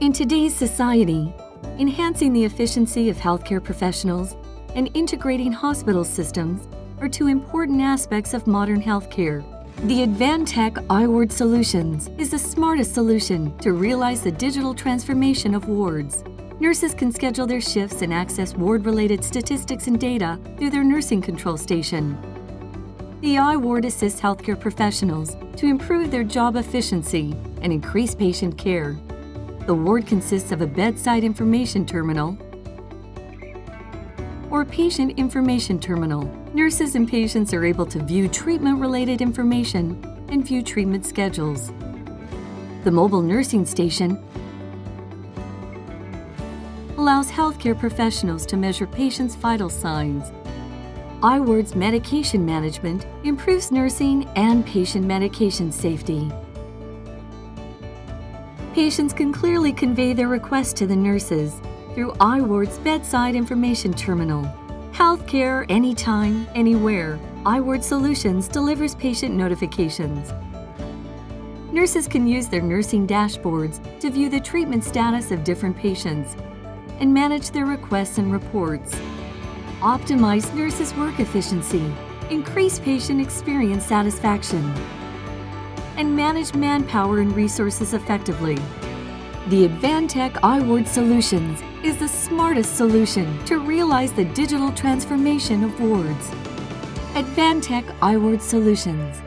In today's society, enhancing the efficiency of healthcare professionals and integrating hospital systems are two important aspects of modern healthcare. The Advantech iWard Solutions is the smartest solution to realize the digital transformation of wards. Nurses can schedule their shifts and access ward-related statistics and data through their nursing control station. The iWard assists healthcare professionals to improve their job efficiency and increase patient care. The ward consists of a bedside information terminal or patient information terminal. Nurses and patients are able to view treatment-related information and view treatment schedules. The mobile nursing station allows healthcare professionals to measure patients' vital signs. iWard's medication management improves nursing and patient medication safety. Patients can clearly convey their requests to the nurses through iWard's bedside information terminal. Healthcare anytime, anywhere. iWard Solutions delivers patient notifications. Nurses can use their nursing dashboards to view the treatment status of different patients and manage their requests and reports. Optimize nurses' work efficiency, increase patient experience satisfaction, and manage manpower and resources effectively. The Advantech iWard Solutions is the smartest solution to realize the digital transformation of wards. Advantech iWard Solutions